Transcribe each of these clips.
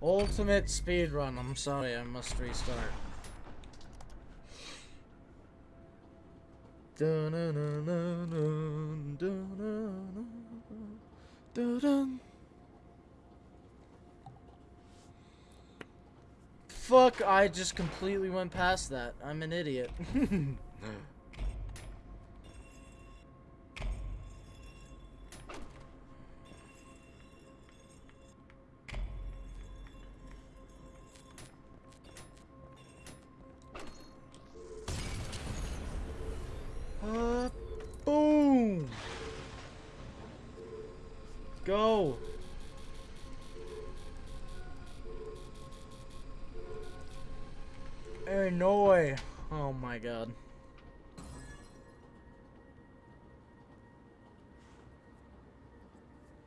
Ultimate speed run. I'm sorry, I must restart. Fuck, I just completely went past that. I'm an idiot. Go! Annoy! Oh my god.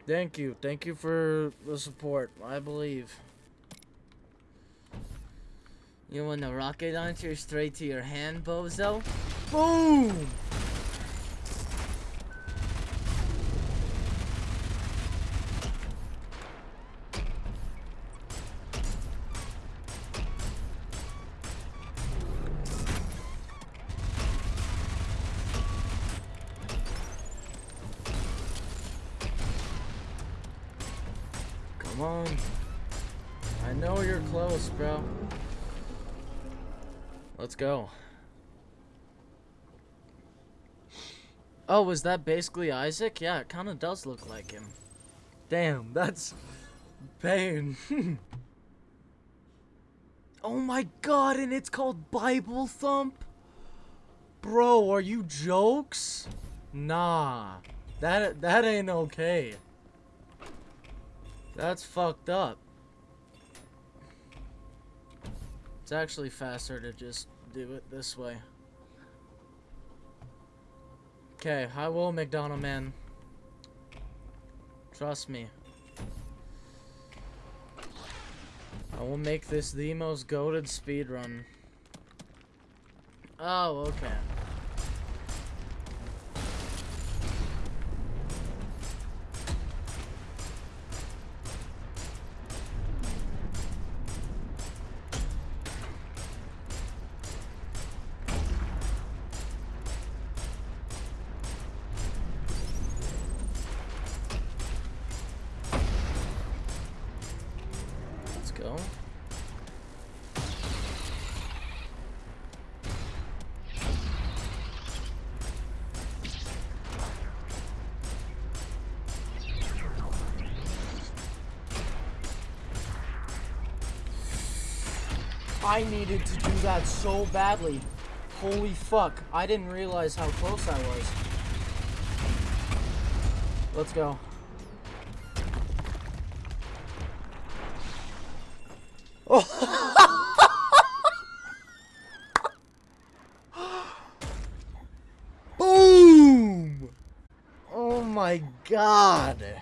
Thank you. Thank you for the support. I believe. You want a rocket launcher straight to your hand, bozo? Boom! Come on. I know you're close, bro. Let's go. Oh, was that basically Isaac? Yeah, it kind of does look like him. Damn, that's pain. oh my god, and it's called Bible Thump? Bro, are you jokes? Nah, that that ain't okay. That's fucked up. It's actually faster to just do it this way. Okay, I will, McDonald man. Trust me. I will make this the most goaded speedrun. Oh, okay. Go. I needed to do that so badly. Holy fuck. I didn't realize how close I was. Let's go. Boom! Oh my god.